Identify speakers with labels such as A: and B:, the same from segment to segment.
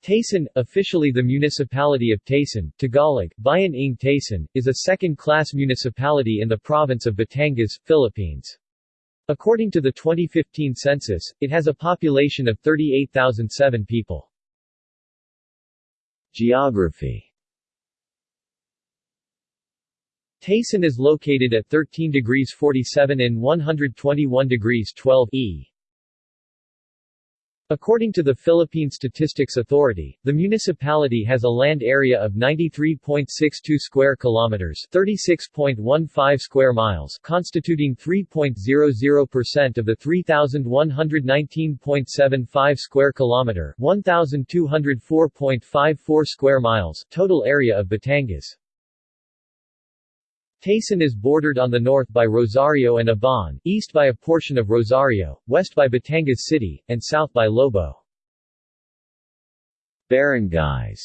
A: Taysan, officially the municipality of Taysan, Tagalog, Bayan ng Taysan, is a second-class municipality in the province of Batangas, Philippines. According to the 2015 census, it has a population of 38,007 people.
B: Geography
A: Taysan is located at 13 degrees 47 and 121 degrees 12 E. According to the Philippine Statistics Authority, the municipality has a land area of 93.62 square kilometers, 36.15 square miles, constituting 3.00% of the 3119.75 square kilometer, 1204.54 square miles total area of Batangas. Taysan is bordered on the north by Rosario and Ibaan, east by a portion of Rosario, west by Batangas City, and south by Lobo.
B: Barangays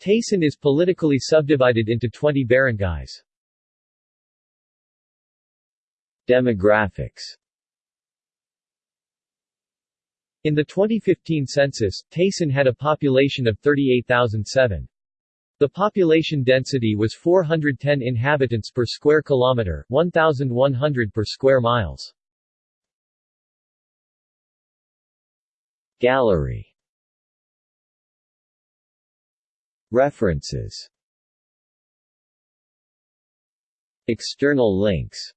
A: Taysan is politically subdivided into 20 barangays.
B: Demographics
A: In the 2015 census, Taysan had a population of 38,007. The population density was 410 inhabitants per square kilometer, 1100 per square miles.
B: Gallery. References. External links